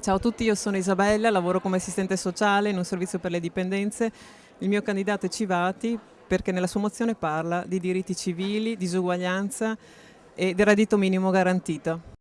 Ciao a tutti, io sono Isabella, lavoro come assistente sociale in un servizio per le dipendenze. Il mio candidato è Civati perché nella sua mozione parla di diritti civili, disuguaglianza e del reddito minimo garantito.